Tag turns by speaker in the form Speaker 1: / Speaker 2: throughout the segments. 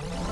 Speaker 1: you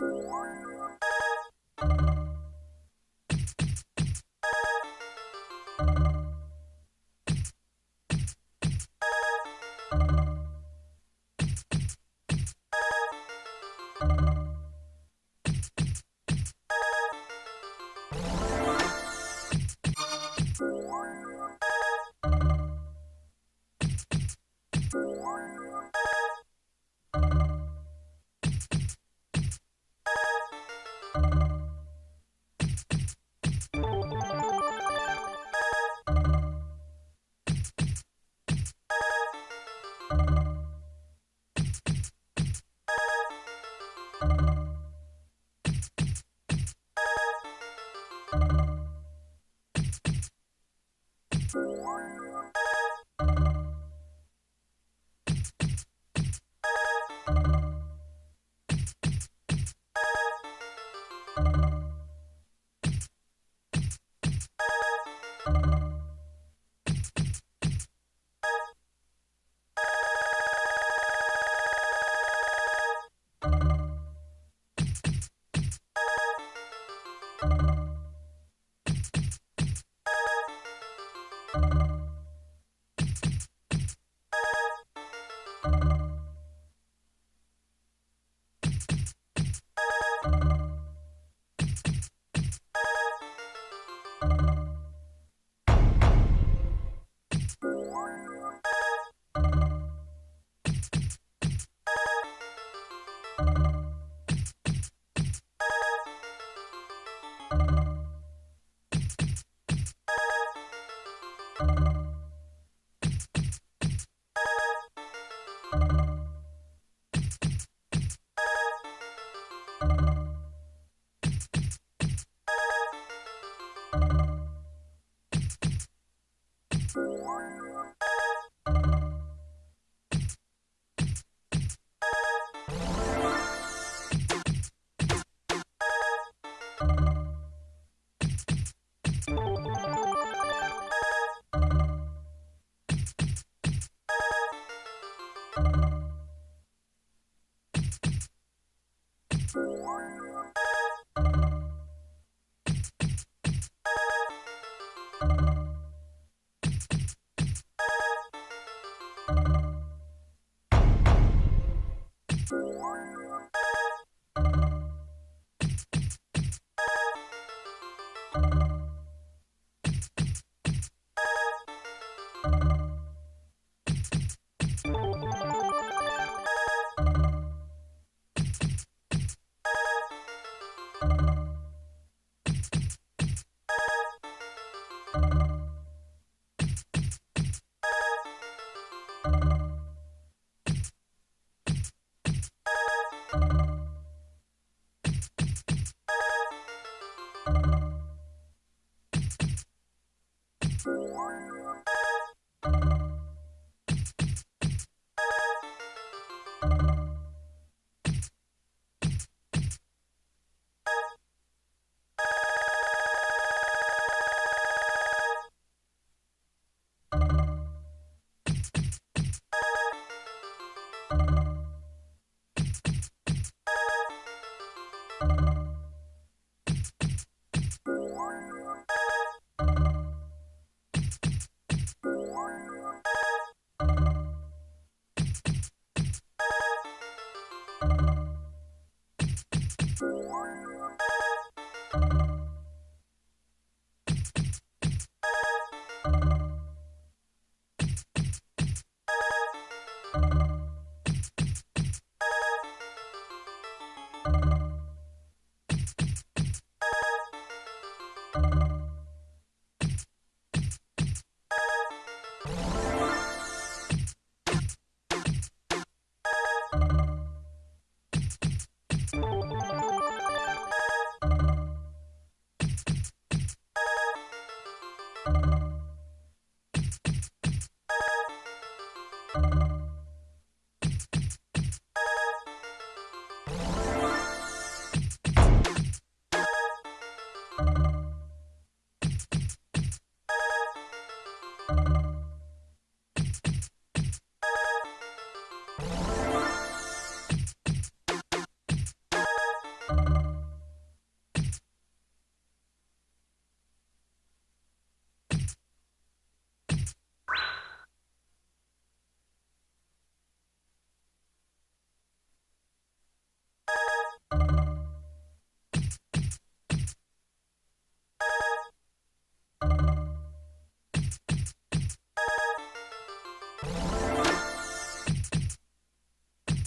Speaker 1: Thank you.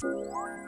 Speaker 1: Thank you.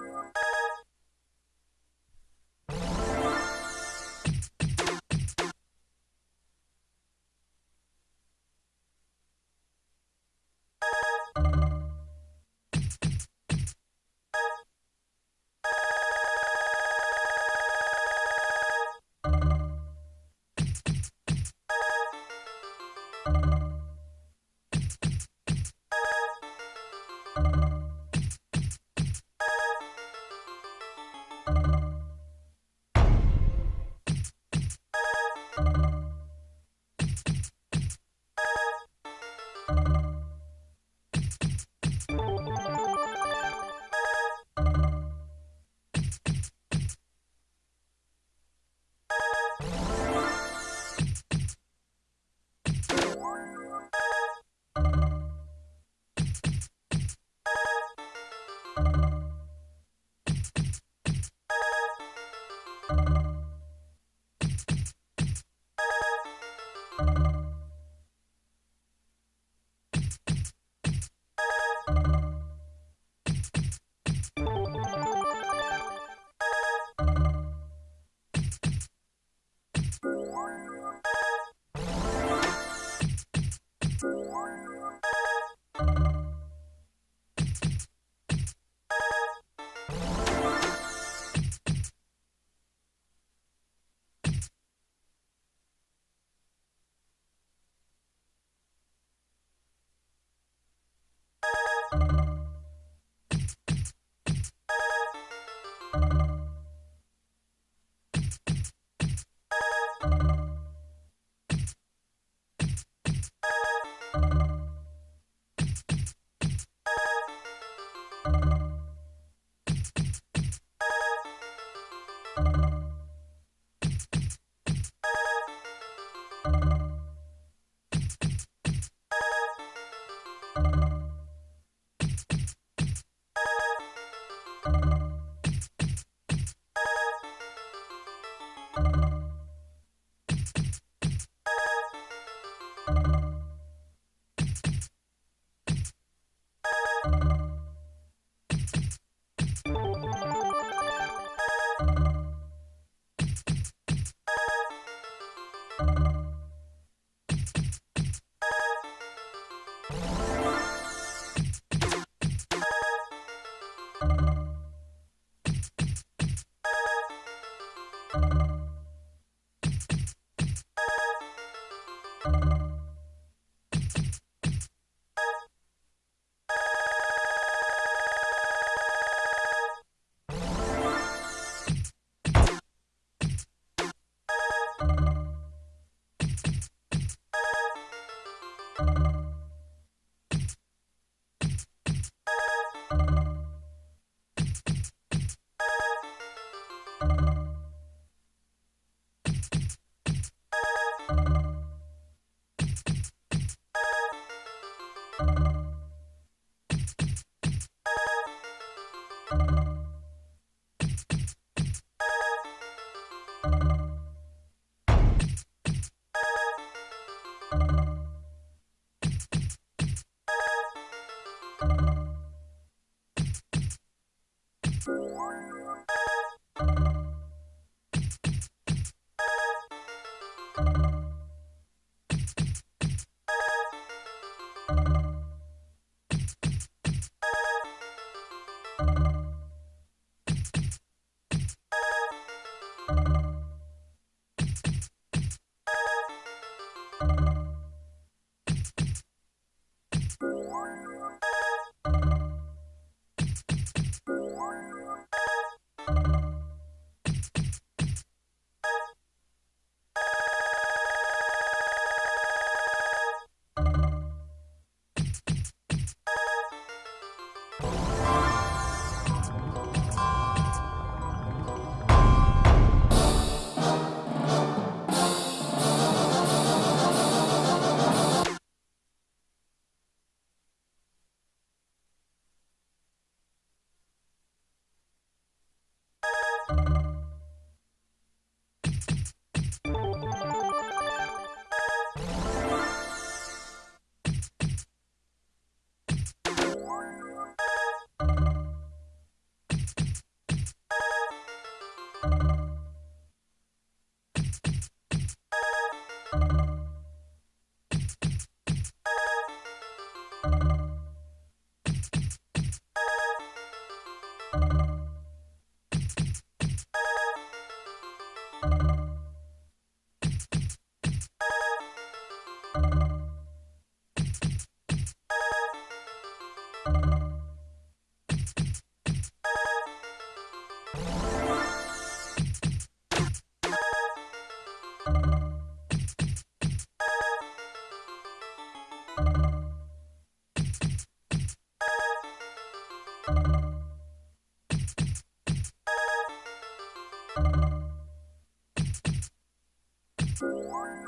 Speaker 1: Thank you.